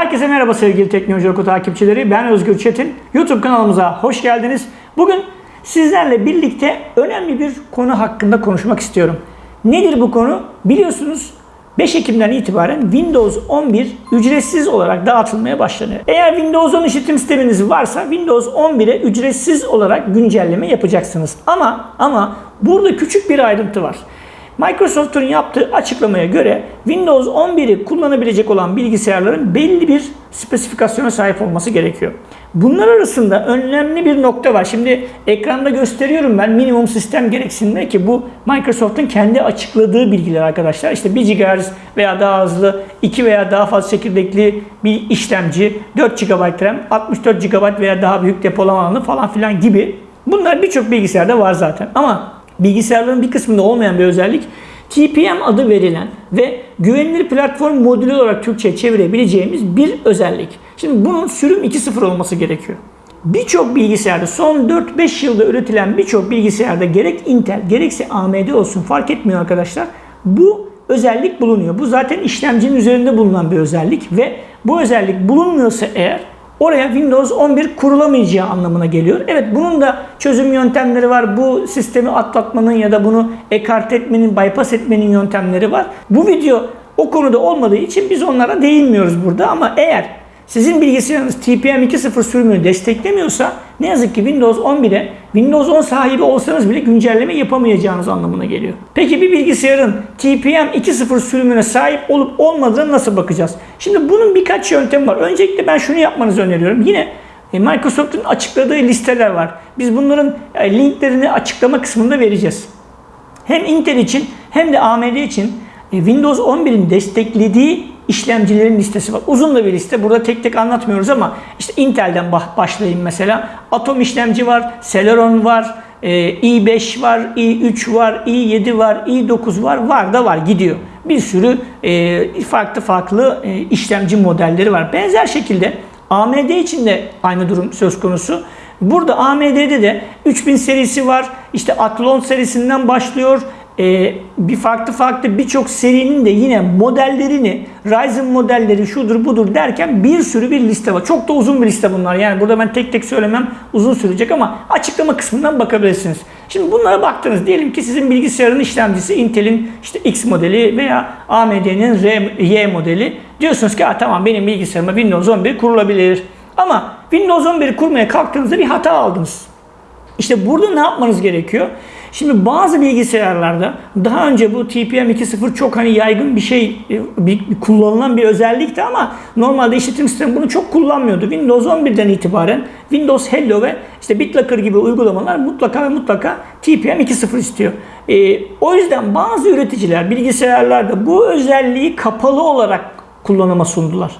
Herkese merhaba sevgili Teknoloji Oku takipçileri. Ben Özgür Çetin. YouTube kanalımıza hoş geldiniz. Bugün sizlerle birlikte önemli bir konu hakkında konuşmak istiyorum. Nedir bu konu? Biliyorsunuz 5 Ekim'den itibaren Windows 11 ücretsiz olarak dağıtılmaya başlanıyor. Eğer Windows 10 işletim sisteminiz varsa Windows 11'e ücretsiz olarak güncelleme yapacaksınız. Ama ama burada küçük bir ayrıntı var. Microsoft'un yaptığı açıklamaya göre Windows 11'i kullanabilecek olan bilgisayarların belli bir spesifikasyona sahip olması gerekiyor. Bunlar arasında önemli bir nokta var. Şimdi ekranda gösteriyorum ben minimum sistem gereksinimleri ki bu Microsoft'un kendi açıkladığı bilgiler arkadaşlar. İşte 1 GHz veya daha hızlı, 2 veya daha fazla çekirdekli bir işlemci, 4 GB RAM, 64 GB veya daha büyük depolama alanı falan filan gibi. Bunlar birçok bilgisayarda var zaten. Ama bilgisayarların bir kısmında olmayan bir özellik TPM adı verilen ve güvenilir platform modülü olarak Türkçe'ye çevirebileceğimiz bir özellik. Şimdi bunun sürüm 2.0 olması gerekiyor. Birçok bilgisayarda son 4-5 yılda üretilen birçok bilgisayarda gerek Intel gerekse AMD olsun fark etmiyor arkadaşlar. Bu özellik bulunuyor. Bu zaten işlemcinin üzerinde bulunan bir özellik ve bu özellik bulunmuyorsa eğer oraya Windows 11 kurulamayacağı anlamına geliyor. Evet bunun da çözüm yöntemleri var. Bu sistemi atlatmanın ya da bunu ekart etmenin, bypass etmenin yöntemleri var. Bu video o konuda olmadığı için biz onlara değinmiyoruz burada ama eğer sizin bilgisayarınız TPM 2.0 sürümünü desteklemiyorsa ne yazık ki Windows 11'e Windows 10 sahibi olsanız bile güncelleme yapamayacağınız anlamına geliyor. Peki bir bilgisayarın TPM 2.0 sürümüne sahip olup olmadığına nasıl bakacağız? Şimdi bunun birkaç yöntemi var. Öncelikle ben şunu yapmanızı öneriyorum. Yine e, Microsoft'un açıkladığı listeler var. Biz bunların e, linklerini açıklama kısmında vereceğiz. Hem Intel için hem de AMD için e, Windows 11'in desteklediği işlemcilerin listesi var. Uzun da bir liste. Burada tek tek anlatmıyoruz ama işte Intel'den başlayayım mesela. Atom işlemci var, Celeron var, i5 var, i3 var, i7 var, i9 var. Var da var gidiyor. Bir sürü farklı farklı işlemci modelleri var. Benzer şekilde AMD için de aynı durum söz konusu. Burada AMD'de de 3000 serisi var. İşte Athlon serisinden başlıyor e, bir farklı farklı birçok serinin de yine modellerini, Ryzen modelleri şudur budur derken bir sürü bir liste var. Çok da uzun bir liste bunlar. Yani burada ben tek tek söylemem uzun sürecek ama açıklama kısmından bakabilirsiniz. Şimdi bunlara baktınız. Diyelim ki sizin bilgisayarın işlemcisi Intel'in işte X modeli veya AMD'nin Y modeli. Diyorsunuz ki tamam benim bilgisayarıma Windows 11 kurulabilir. Ama Windows 11 kurmaya kalktığınızda bir hata aldınız. İşte burada ne yapmanız gerekiyor? Şimdi bazı bilgisayarlarda daha önce bu TPM 2.0 çok hani yaygın bir şey, e, bir, kullanılan bir özellikti ama normalde işletim sistemi bunu çok kullanmıyordu. Windows 11'den itibaren Windows Hello ve işte BitLocker gibi uygulamalar mutlaka ve mutlaka TPM 2.0 istiyor. Ee, o yüzden bazı üreticiler bilgisayarlarda bu özelliği kapalı olarak kullanıma sundular.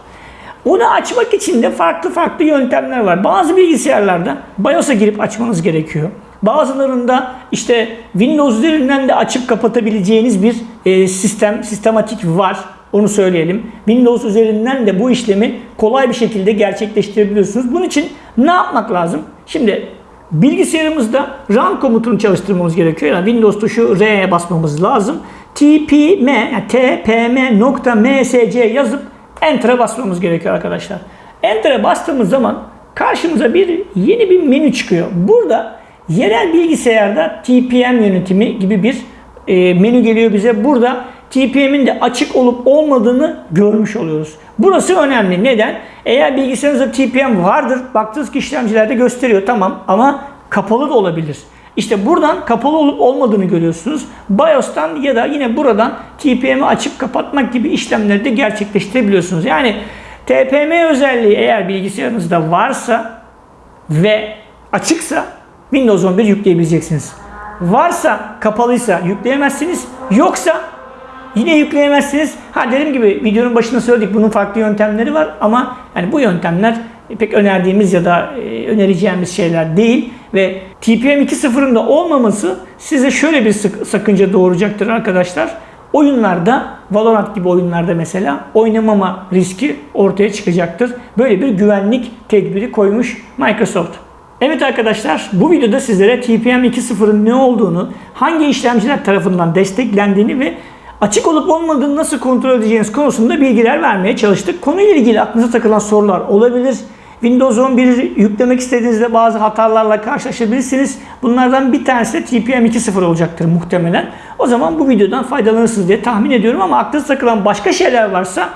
Onu açmak için de farklı farklı yöntemler var. Bazı bilgisayarlarda BIOS'a girip açmanız gerekiyor. Bazılarında işte Windows üzerinden de açıp kapatabileceğiniz bir e, sistem, sistematik var. Onu söyleyelim. Windows üzerinden de bu işlemi kolay bir şekilde gerçekleştirebiliyorsunuz. Bunun için ne yapmak lazım? Şimdi bilgisayarımızda run komutunu çalıştırmamız gerekiyor. Yani Windows tuşu R'ye basmamız lazım. tpm, yani tpm.msc yazıp Enter'a basmamız gerekiyor arkadaşlar. Enter'a bastığımız zaman karşımıza bir yeni bir menü çıkıyor. Burada yerel bilgisayarda TPM yönetimi gibi bir e, menü geliyor bize. Burada TPM'in de açık olup olmadığını görmüş oluyoruz. Burası önemli. Neden? Eğer bilgisayarınızda TPM vardır, baktığınız ki işlemcilerde gösteriyor tamam ama kapalı da olabilir. İşte buradan kapalı olup olmadığını görüyorsunuz. BIOS'tan ya da yine buradan TPM'i açıp kapatmak gibi işlemleri de gerçekleştirebiliyorsunuz. Yani TPM özelliği eğer bilgisayarınızda varsa ve açıksa Windows 11 yükleyebileceksiniz. Varsa kapalıysa yükleyemezsiniz. Yoksa yine yükleyemezsiniz. Ha dediğim gibi videonun başında söyledik bunun farklı yöntemleri var ama yani bu yöntemler pek önerdiğimiz ya da e, önereceğimiz şeyler değil ve TPM 2.0'ın da olmaması size şöyle bir sakınca doğuracaktır arkadaşlar. Oyunlarda, Valorant gibi oyunlarda mesela oynamama riski ortaya çıkacaktır. Böyle bir güvenlik tedbiri koymuş Microsoft. Evet arkadaşlar bu videoda sizlere TPM 2.0'ın ne olduğunu, hangi işlemciler tarafından desteklendiğini ve açık olup olmadığını nasıl kontrol edeceğiniz konusunda bilgiler vermeye çalıştık. Konuyla ilgili aklınıza takılan sorular olabilir. Windows 11 yüklemek istediğinizde bazı hatalarla karşılaşabilirsiniz. Bunlardan bir tanesi de TPM 2.0 olacaktır muhtemelen. O zaman bu videodan faydalanırsınız diye tahmin ediyorum ama aklınıza takılan başka şeyler varsa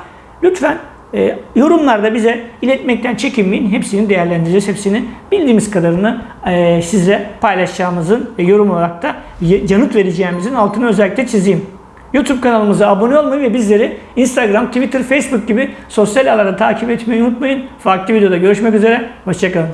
lütfen e, yorumlarda bize iletmekten çekinmeyin. Hepsini değerlendireceğiz. Hepsini bildiğimiz kadarını e, size paylaşacağımızın ve yorum olarak da yanıt vereceğimizin altını özellikle çizeyim. YouTube kanalımıza abone olmayı ve bizleri Instagram, Twitter, Facebook gibi sosyal ağlarda takip etmeyi unutmayın. Farklı videoda görüşmek üzere. Hoşçakalın.